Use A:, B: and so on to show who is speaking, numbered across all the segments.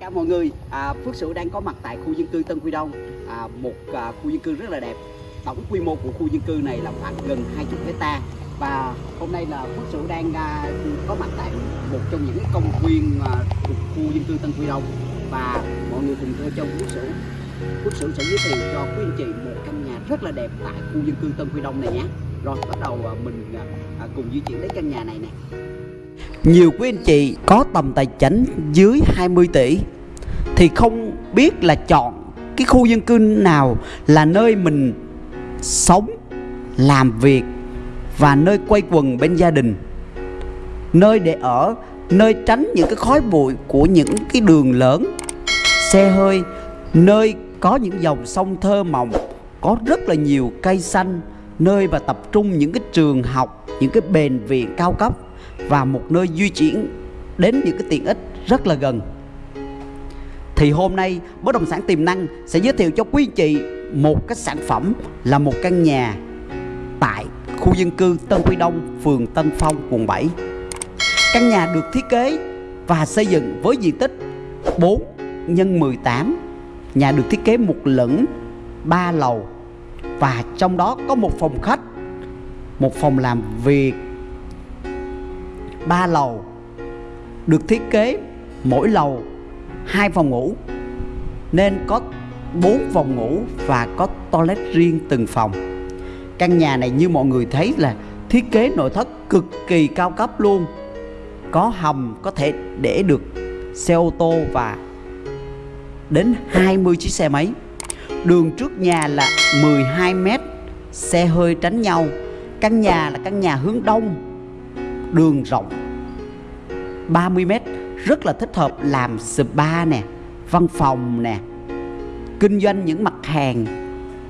A: cả mọi người, à, Phước Sửu đang có mặt tại khu dân cư Tân Quy Đông, à, một à, khu dân cư rất là đẹp. Tổng quy mô của khu dân cư này là khoảng gần 20 hecta và hôm nay là Phước Sửu đang à, có mặt tại một trong những công viên à, thuộc khu dân cư Tân Quy Đông và mọi người cùng theo chân Phước Sửu. Phước Sửu sẽ giới thiệu cho quý anh chị một căn nhà rất là đẹp tại khu dân cư Tân Quy Đông này nhé. Rồi bắt đầu à, mình à, à cùng di chuyển đến căn nhà này nè. Nhiều quý anh chị có tầm tài chính dưới 20 tỷ thì không biết là chọn cái khu dân cư nào là nơi mình sống, làm việc và nơi quay quần bên gia đình. Nơi để ở, nơi tránh những cái khói bụi của những cái đường lớn, xe hơi, nơi có những dòng sông thơ mộng, có rất là nhiều cây xanh, nơi và tập trung những cái trường học, những cái bệnh viện cao cấp và một nơi di chuyển đến những cái tiện ích rất là gần thì hôm nay bất động sản tiềm năng sẽ giới thiệu cho quý chị một cái sản phẩm là một căn nhà tại khu dân cư Tân Quy Đông, phường Tân Phong, quận 7. Căn nhà được thiết kế và xây dựng với diện tích 4 x 18. Nhà được thiết kế một lửng 3 lầu và trong đó có một phòng khách, một phòng làm việc, ba lầu. Được thiết kế mỗi lầu hai phòng ngủ, nên có bốn phòng ngủ và có toilet riêng từng phòng. Căn nhà này như mọi người thấy là thiết kế nội thất cực kỳ cao cấp luôn. Có hầm có thể để được xe ô tô và đến 20 chiếc xe máy. Đường trước nhà là 12 mét, xe hơi tránh nhau. Căn nhà là căn nhà hướng đông đường rộng. 30 mét, rất là thích hợp làm spa nè, văn phòng nè, kinh doanh những mặt hàng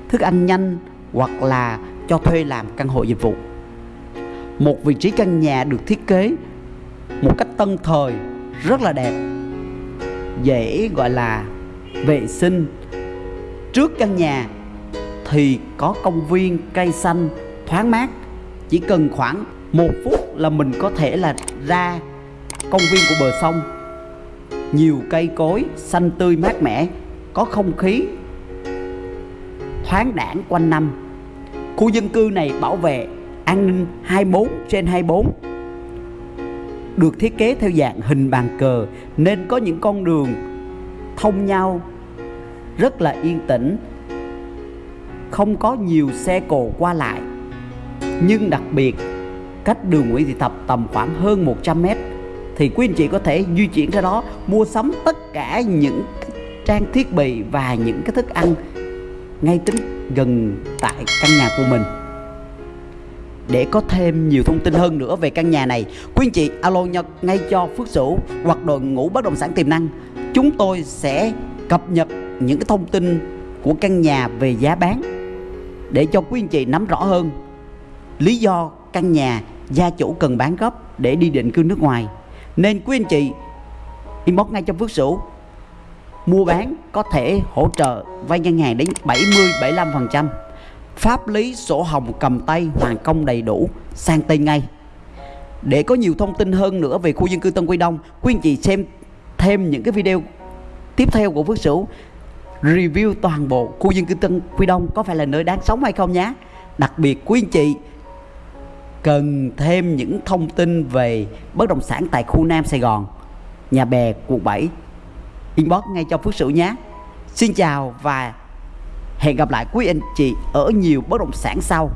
A: thức ăn nhanh hoặc là cho thuê làm căn hộ dịch vụ. Một vị trí căn nhà được thiết kế một cách tân thời, rất là đẹp, dễ gọi là vệ sinh. Trước căn nhà thì có công viên cây xanh thoáng mát, chỉ cần khoảng một phút là mình có thể là ra công viên của bờ sông. Nhiều cây cối xanh tươi mát mẻ, có không khí thoáng đãng quanh năm. Khu dân cư này bảo vệ an ninh 24 trên 24 được thiết kế theo dạng hình bàn cờ, nên có những con đường thông nhau, rất là yên tĩnh, không có nhiều xe cộ qua lại. Nhưng đặc biệt cách đường Nguyễn Thị Thập tầm khoảng hơn 100 mét. Thì quý anh chị có thể di chuyển ra đó, mua sắm tất cả những trang thiết bị và những cái thức ăn ngay tính gần tại căn nhà của mình. Để có thêm nhiều thông tin hơn nữa về căn nhà này, quý anh chị alo nhật ngay cho Phước Sửu hoặc đội ngũ bất động sản tiềm năng. Chúng tôi sẽ cập nhật những cái thông tin của căn nhà về giá bán để cho quý anh chị nắm rõ hơn. Lý do căn nhà gia chủ cần bán gấp để đi định cư nước ngoài. Nên quý anh chị, inbox ngay cho Phước Sửu. Mua bán có thể hỗ trợ vay ngân hàng đến 70 75% pháp lý sổ hồng cầm tay hoàn công đầy đủ, sang tên ngay. Để có nhiều thông tin hơn nữa về khu dân cư Tân Quy Đông, quý anh chị xem thêm những cái video tiếp theo của Phước Sửu. Review toàn bộ khu dân cư Tân Quy Đông có phải là nơi đáng sống hay không nhé. Đặc biệt quý anh chị cần thêm những thông tin về bất động sản tại khu Nam Sài Gòn, nhà bè, quận 7, inbox ngay cho Phước Sửu nhé. Xin chào và hẹn gặp lại quý anh chị ở nhiều bất động sản sau.